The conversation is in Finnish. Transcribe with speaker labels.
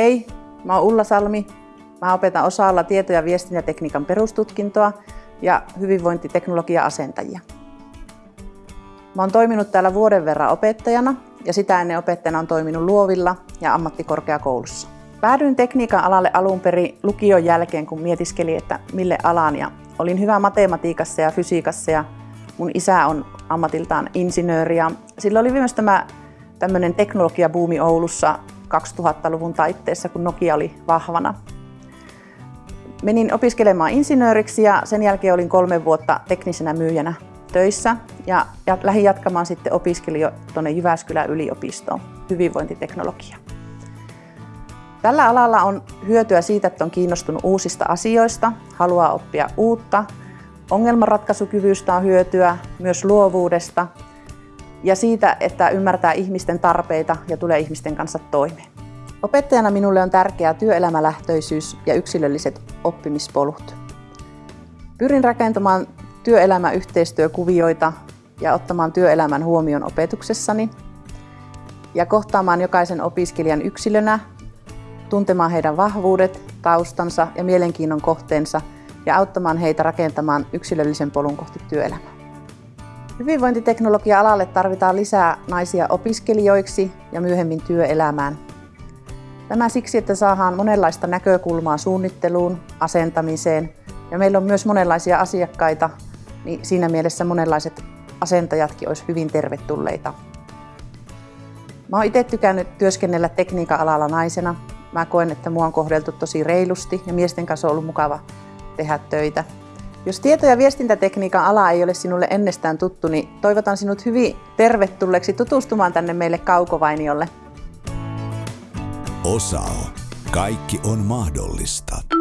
Speaker 1: Hei, mä oon Ulla Salmi. Mä opetan osalla tieto- ja viestintätekniikan perustutkintoa ja hyvinvointiteknologia-asentajia. Mä oon toiminut täällä vuoden verran opettajana ja sitä ennen opettajana on toiminut luovilla ja ammattikorkeakoulussa. Päädyin tekniikan alalle alun perin lukion jälkeen, kun mietiskelin, että mille alaan. Ja olin hyvä matematiikassa ja fysiikassa ja mun isä on ammatiltaan insinööri. Ja sillä oli myös tämä tämmöinen teknologiabuumi Oulussa 2000-luvun taitteessa, kun Nokia oli vahvana. Menin opiskelemaan insinööriksi ja sen jälkeen olin kolme vuotta teknisenä myyjänä töissä ja, lähdin jatkamaan sitten opiskelin tuonne Jyväskylän yliopistoon hyvinvointiteknologia. Tällä alalla on hyötyä siitä, että on kiinnostunut uusista asioista, haluaa oppia uutta, ongelmanratkaisukyvystä on hyötyä, myös luovuudesta ja siitä, että ymmärtää ihmisten tarpeita ja tulee ihmisten kanssa toimeen. Opettajana minulle on tärkeää työelämälähtöisyys ja yksilölliset oppimispolut. Pyrin rakentamaan työelämäyhteistyökuvioita ja ottamaan työelämän huomioon opetuksessani ja kohtaamaan jokaisen opiskelijan yksilönä, tuntemaan heidän vahvuudet, taustansa ja mielenkiinnon kohteensa ja auttamaan heitä rakentamaan yksilöllisen polun kohti työelämää. Hyvinvointiteknologia-alalle tarvitaan lisää naisia opiskelijoiksi ja myöhemmin työelämään. Tämä siksi, että saadaan monenlaista näkökulmaa suunnitteluun, asentamiseen ja meillä on myös monenlaisia asiakkaita, niin siinä mielessä monenlaiset asentajatkin olisi hyvin tervetulleita. Mä oon itse tykännyt työskennellä tekniikan alalla naisena. Mä koen, että mua on kohdeltu tosi reilusti ja miesten kanssa on ollut mukava tehdä töitä. Jos tieto- ja viestintätekniikan ala ei ole sinulle ennestään tuttu, niin toivotan sinut hyvin tervetulleeksi tutustumaan tänne meille Kaukovainiolle.
Speaker 2: Osao. Kaikki on mahdollista.